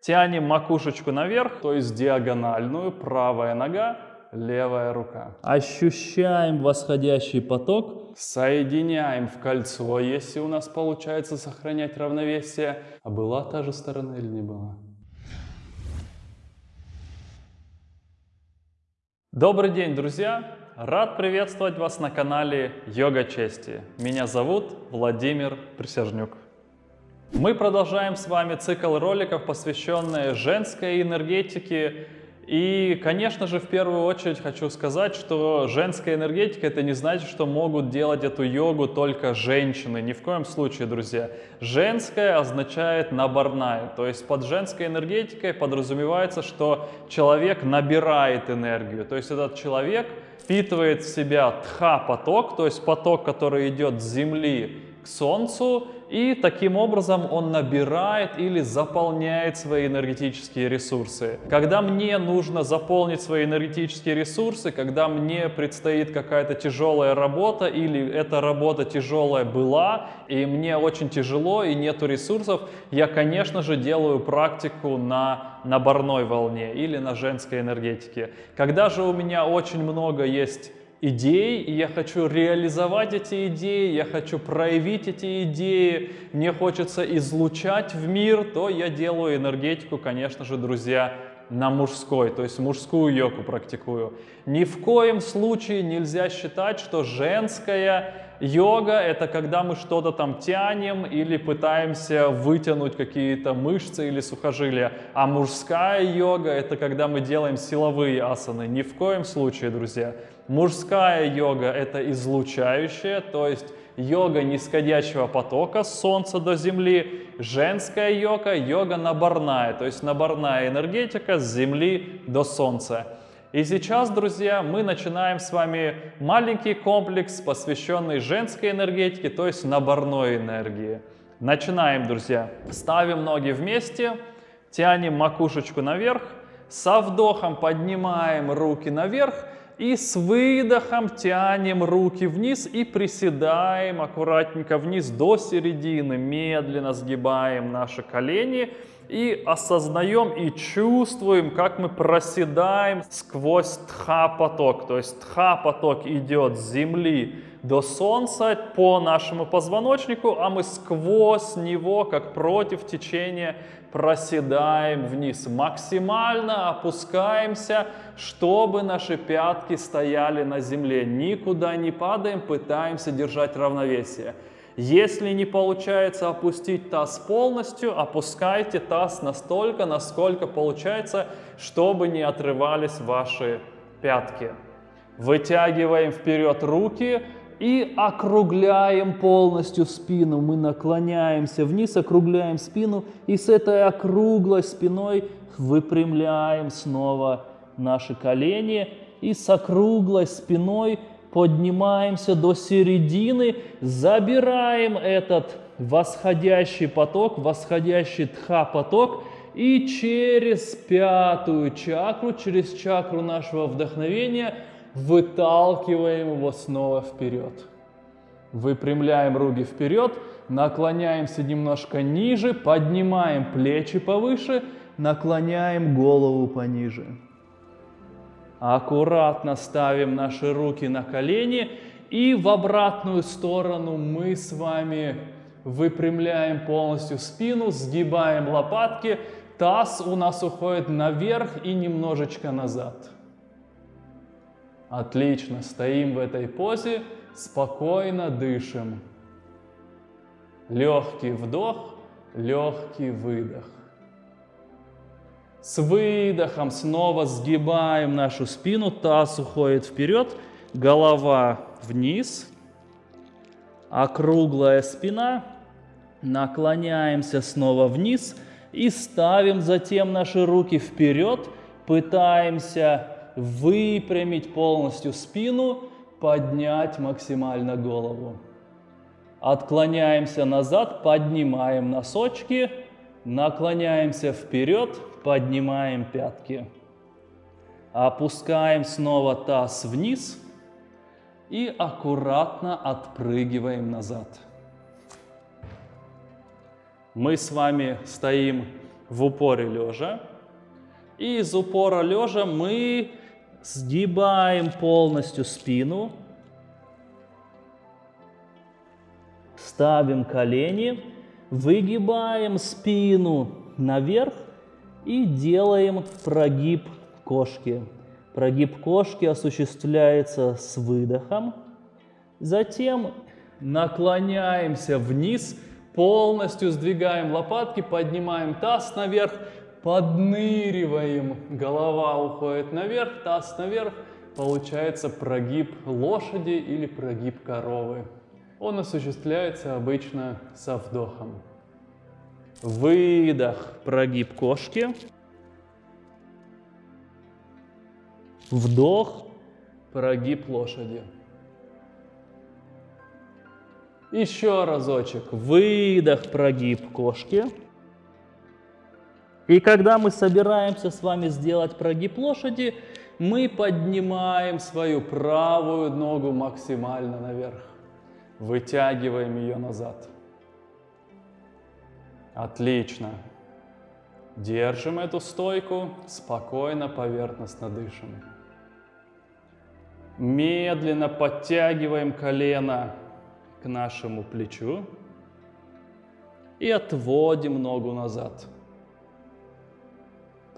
Тянем макушечку наверх, то есть диагональную, правая нога, левая рука. Ощущаем восходящий поток. Соединяем в кольцо, если у нас получается сохранять равновесие. А была та же сторона или не была? Добрый день, друзья! Рад приветствовать вас на канале Йога Чести. Меня зовут Владимир Присяжнюк. Мы продолжаем с вами цикл роликов, посвященный женской энергетике. И, конечно же, в первую очередь хочу сказать, что женская энергетика это не значит, что могут делать эту йогу только женщины. Ни в коем случае, друзья. Женская означает наборная. То есть под женской энергетикой подразумевается, что человек набирает энергию. То есть этот человек впитывает в себя тха-поток, то есть поток, который идет с земли к Солнцу, и таким образом он набирает или заполняет свои энергетические ресурсы. Когда мне нужно заполнить свои энергетические ресурсы, когда мне предстоит какая-то тяжелая работа или эта работа тяжелая была, и мне очень тяжело и нету ресурсов, я, конечно же, делаю практику на наборной волне или на женской энергетике. Когда же у меня очень много есть идей, и я хочу реализовать эти идеи, я хочу проявить эти идеи, мне хочется излучать в мир, то я делаю энергетику, конечно же, друзья, на мужской, то есть мужскую йогу практикую. Ни в коем случае нельзя считать, что женская йога это когда мы что-то там тянем или пытаемся вытянуть какие-то мышцы или сухожилия, а мужская йога это когда мы делаем силовые асаны. Ни в коем случае, друзья. Мужская йога – это излучающая, то есть йога нисходящего потока солнца до земли. Женская йога – йога наборная, то есть наборная энергетика с земли до солнца. И сейчас, друзья, мы начинаем с вами маленький комплекс, посвященный женской энергетике, то есть наборной энергии. Начинаем, друзья. Ставим ноги вместе, тянем макушечку наверх, со вдохом поднимаем руки наверх, и с выдохом тянем руки вниз и приседаем аккуратненько вниз до середины. Медленно сгибаем наши колени и осознаем и чувствуем, как мы проседаем сквозь тха-поток. То есть тха-поток идет с земли до солнца по нашему позвоночнику, а мы сквозь него, как против течения, проседаем вниз. Максимально опускаемся, чтобы наши пятки стояли на земле. Никуда не падаем, пытаемся держать равновесие. Если не получается опустить таз полностью, опускайте таз настолько, насколько получается, чтобы не отрывались ваши пятки. Вытягиваем вперед руки, и округляем полностью спину. Мы наклоняемся вниз, округляем спину и с этой округлой спиной выпрямляем снова наши колени и с округлой спиной поднимаемся до середины, забираем этот восходящий поток, восходящий тха-поток и через пятую чакру, через чакру нашего вдохновения – выталкиваем его снова вперед. Выпрямляем руки вперед, наклоняемся немножко ниже, поднимаем плечи повыше, наклоняем голову пониже. Аккуратно ставим наши руки на колени и в обратную сторону мы с вами выпрямляем полностью спину, сгибаем лопатки, таз у нас уходит наверх и немножечко назад. Отлично, стоим в этой позе, спокойно дышим. Легкий вдох, легкий выдох. С выдохом снова сгибаем нашу спину, таз уходит вперед, голова вниз, округлая спина, наклоняемся снова вниз и ставим затем наши руки вперед, пытаемся выпрямить полностью спину, поднять максимально голову. Отклоняемся назад, поднимаем носочки, наклоняемся вперед, поднимаем пятки. Опускаем снова таз вниз и аккуратно отпрыгиваем назад. Мы с вами стоим в упоре лежа. И из упора лежа мы Сгибаем полностью спину. Ставим колени. Выгибаем спину наверх и делаем прогиб кошки. Прогиб кошки осуществляется с выдохом. Затем наклоняемся вниз, полностью сдвигаем лопатки, поднимаем таз наверх, подныриваем, голова уходит наверх, таз наверх, получается прогиб лошади или прогиб коровы. Он осуществляется обычно со вдохом. Выдох, прогиб кошки. Вдох, прогиб лошади. Еще разочек. Выдох, прогиб кошки. И когда мы собираемся с вами сделать прогиб лошади, мы поднимаем свою правую ногу максимально наверх. Вытягиваем ее назад. Отлично. Держим эту стойку, спокойно, поверхностно дышим. Медленно подтягиваем колено к нашему плечу и отводим ногу назад.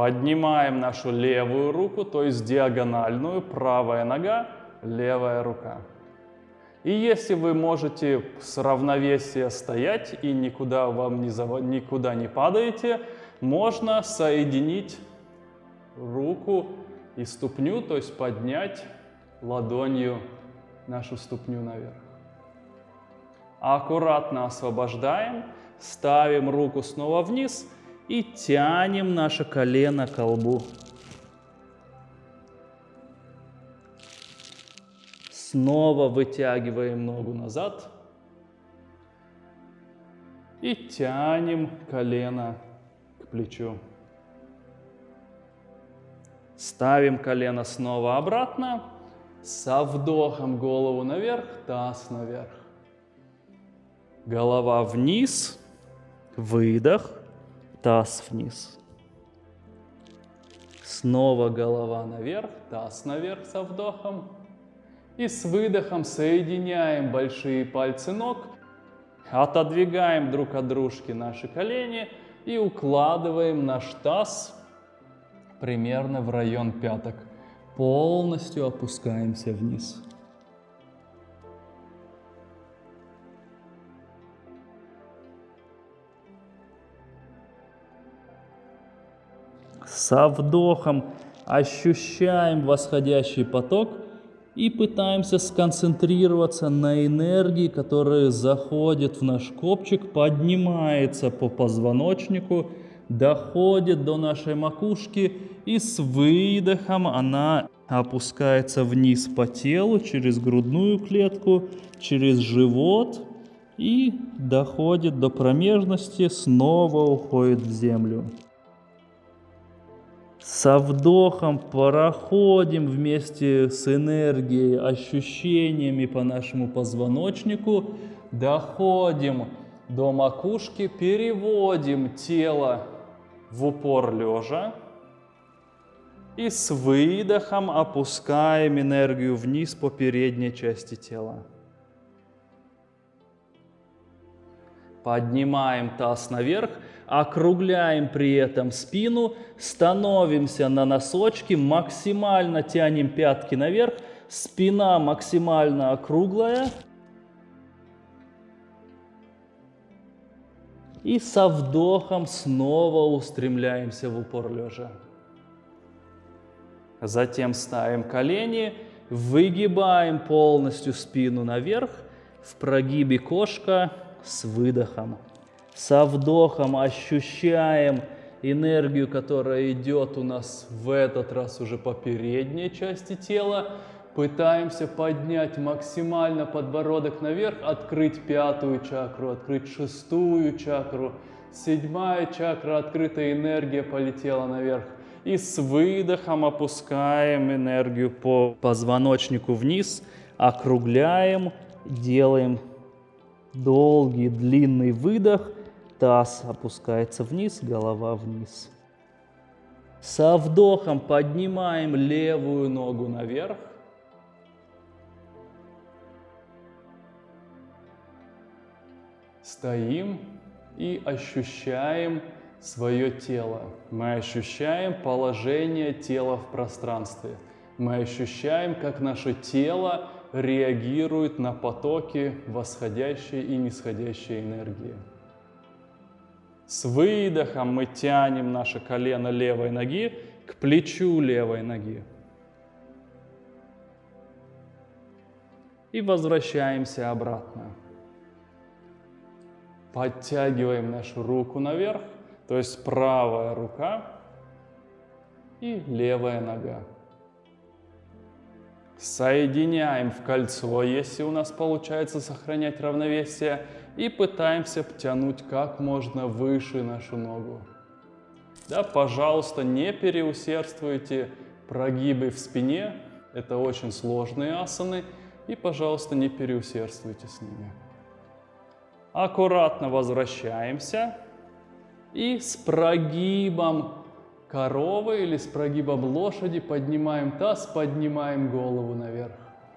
Поднимаем нашу левую руку, то есть диагональную, правая нога, левая рука. И если вы можете с равновесия стоять и никуда вам не, зав... никуда не падаете, можно соединить руку и ступню, то есть поднять ладонью нашу ступню наверх. Аккуратно освобождаем, ставим руку снова вниз и тянем наше колено к колбу. Снова вытягиваем ногу назад и тянем колено к плечу. Ставим колено снова обратно, со вдохом голову наверх, таз наверх. Голова вниз, выдох, таз вниз. Снова голова наверх, таз наверх со вдохом. И с выдохом соединяем большие пальцы ног, отодвигаем друг от дружки наши колени и укладываем наш таз примерно в район пяток. Полностью опускаемся вниз. Со вдохом ощущаем восходящий поток и пытаемся сконцентрироваться на энергии, которая заходит в наш копчик, поднимается по позвоночнику, доходит до нашей макушки и с выдохом она опускается вниз по телу через грудную клетку, через живот и доходит до промежности, снова уходит в землю. Со вдохом проходим вместе с энергией, ощущениями по нашему позвоночнику, доходим до макушки, переводим тело в упор лежа и с выдохом опускаем энергию вниз по передней части тела. Поднимаем таз наверх, округляем при этом спину, становимся на носочки, максимально тянем пятки наверх, спина максимально округлая. И со вдохом снова устремляемся в упор лежа. Затем ставим колени, выгибаем полностью спину наверх, в прогибе кошка, с выдохом. Со вдохом ощущаем энергию, которая идет у нас в этот раз уже по передней части тела. Пытаемся поднять максимально подбородок наверх, открыть пятую чакру, открыть шестую чакру. Седьмая чакра, открытая энергия полетела наверх. И с выдохом опускаем энергию по позвоночнику вниз, округляем, делаем долгий длинный выдох, Таз опускается вниз, голова вниз. Со вдохом поднимаем левую ногу наверх. Стоим и ощущаем свое тело. Мы ощущаем положение тела в пространстве. Мы ощущаем, как наше тело реагирует на потоки восходящей и нисходящей энергии. С выдохом мы тянем наше колено левой ноги к плечу левой ноги. И возвращаемся обратно. Подтягиваем нашу руку наверх, то есть правая рука и левая нога. Соединяем в кольцо, если у нас получается сохранять равновесие, и пытаемся потянуть как можно выше нашу ногу. Да, пожалуйста, не переусердствуйте прогибы в спине, это очень сложные асаны, и, пожалуйста, не переусердствуйте с ними. Аккуратно возвращаемся и с прогибом коровы или с прогибом лошади поднимаем таз, поднимаем голову наверх.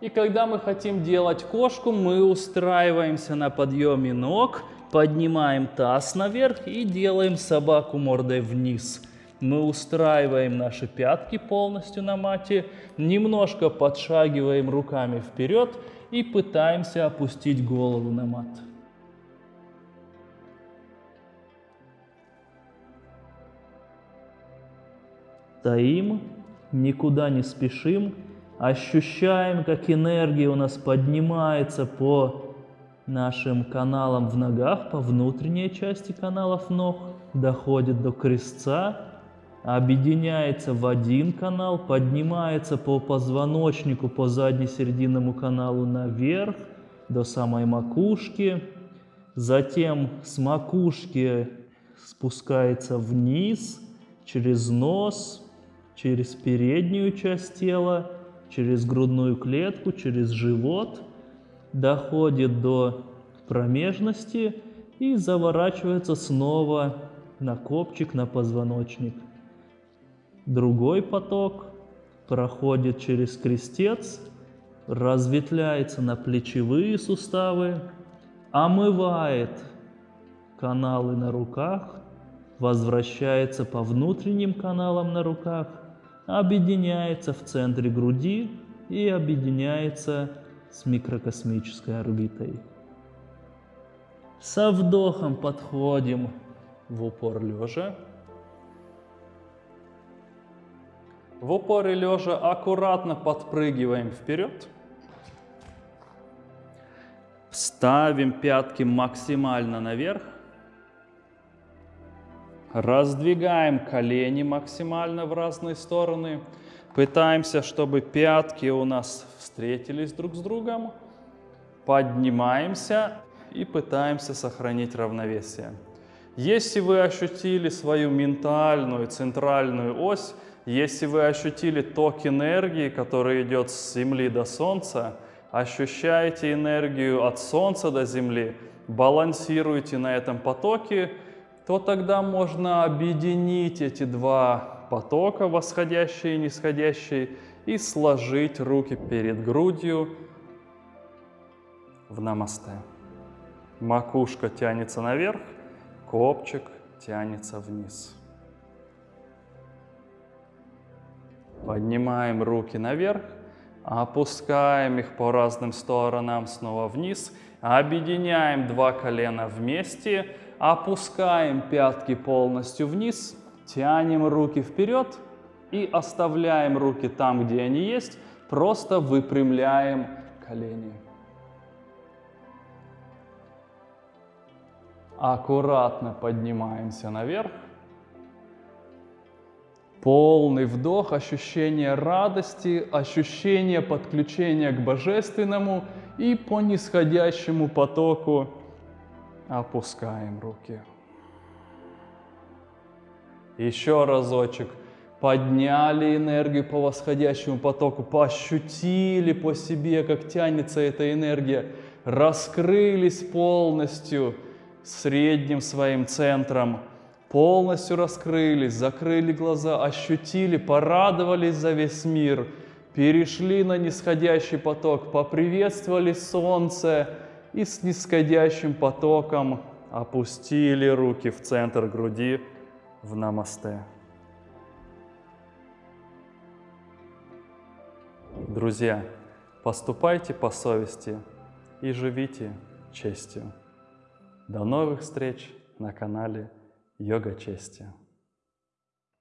И когда мы хотим делать кошку, мы устраиваемся на подъеме ног, поднимаем таз наверх и делаем собаку мордой вниз. Мы устраиваем наши пятки полностью на мате, немножко подшагиваем руками вперед и пытаемся опустить голову на мат. Стоим, никуда не спешим, ощущаем, как энергия у нас поднимается по нашим каналам в ногах, по внутренней части каналов ног, доходит до крестца, объединяется в один канал, поднимается по позвоночнику, по задне-серединному каналу наверх, до самой макушки, затем с макушки спускается вниз, через нос, через переднюю часть тела, через грудную клетку, через живот, доходит до промежности и заворачивается снова на копчик, на позвоночник. Другой поток проходит через крестец, разветвляется на плечевые суставы, омывает каналы на руках, возвращается по внутренним каналам на руках – объединяется в центре груди и объединяется с микрокосмической орбитой. Со вдохом подходим в упор лежа. В упоре лежа аккуратно подпрыгиваем вперед. Ставим пятки максимально наверх. Раздвигаем колени максимально в разные стороны. Пытаемся, чтобы пятки у нас встретились друг с другом. Поднимаемся и пытаемся сохранить равновесие. Если вы ощутили свою ментальную центральную ось, если вы ощутили ток энергии, который идет с Земли до Солнца, ощущаете энергию от Солнца до Земли, балансируйте на этом потоке, то тогда можно объединить эти два потока, восходящий и нисходящий, и сложить руки перед грудью в намасте. Макушка тянется наверх, копчик тянется вниз. Поднимаем руки наверх, опускаем их по разным сторонам снова вниз, объединяем два колена вместе, Опускаем пятки полностью вниз, тянем руки вперед и оставляем руки там, где они есть, просто выпрямляем колени. Аккуратно поднимаемся наверх. Полный вдох, ощущение радости, ощущение подключения к Божественному и по нисходящему потоку Опускаем руки. Еще разочек. Подняли энергию по восходящему потоку, пощутили по себе, как тянется эта энергия, раскрылись полностью, средним своим центром, полностью раскрылись, закрыли глаза, ощутили, порадовались за весь мир, перешли на нисходящий поток, поприветствовали солнце и с нисходящим потоком опустили руки в центр груди в намасте. Друзья, поступайте по совести и живите честью. До новых встреч на канале Йога Чести.